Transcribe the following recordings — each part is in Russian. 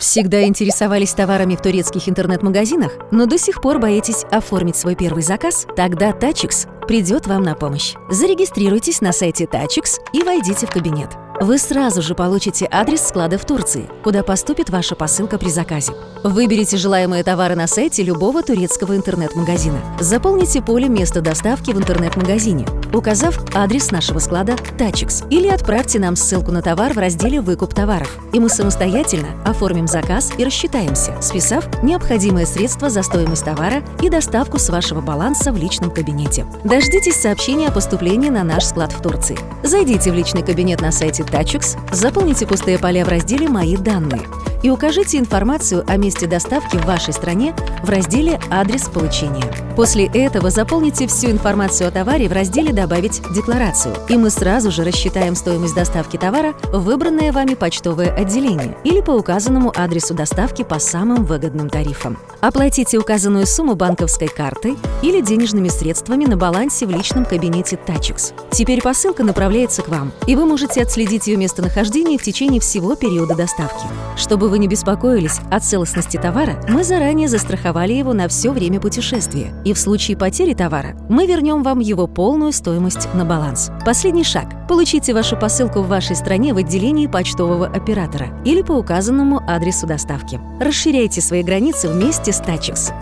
Всегда интересовались товарами в турецких интернет-магазинах, но до сих пор боитесь оформить свой первый заказ? Тогда Tachix придет вам на помощь. Зарегистрируйтесь на сайте Tachix и войдите в кабинет. Вы сразу же получите адрес склада в Турции, куда поступит ваша посылка при заказе. Выберите желаемые товары на сайте любого турецкого интернет-магазина. Заполните поле места доставки в интернет-магазине, указав адрес нашего склада Tachix, или отправьте нам ссылку на товар в разделе «Выкуп товаров», и мы самостоятельно оформим заказ и рассчитаемся, списав необходимые средства за стоимость товара и доставку с вашего баланса в личном кабинете. Дождитесь сообщения о поступлении на наш склад в Турции. Зайдите в личный кабинет на сайте Tachux, заполните пустые поля в разделе «Мои данные» и укажите информацию о месте доставки в вашей стране в разделе «Адрес получения». После этого заполните всю информацию о товаре в разделе «Добавить декларацию», и мы сразу же рассчитаем стоимость доставки товара в выбранное вами почтовое отделение или по указанному адресу доставки по самым выгодным тарифам. Оплатите указанную сумму банковской картой или денежными средствами на балансе в личном кабинете Tachix. Теперь посылка направляется к вам, и вы можете отследить ее местонахождение в течение всего периода доставки. Чтобы вы не беспокоились о целостности товара, мы заранее застраховали его на все время путешествия, и в случае потери товара мы вернем вам его полную стоимость на баланс. Последний шаг. Получите вашу посылку в вашей стране в отделении почтового оператора или по указанному адресу доставки. Расширяйте свои границы вместе с Tachix.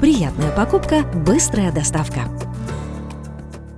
Приятная покупка, быстрая доставка.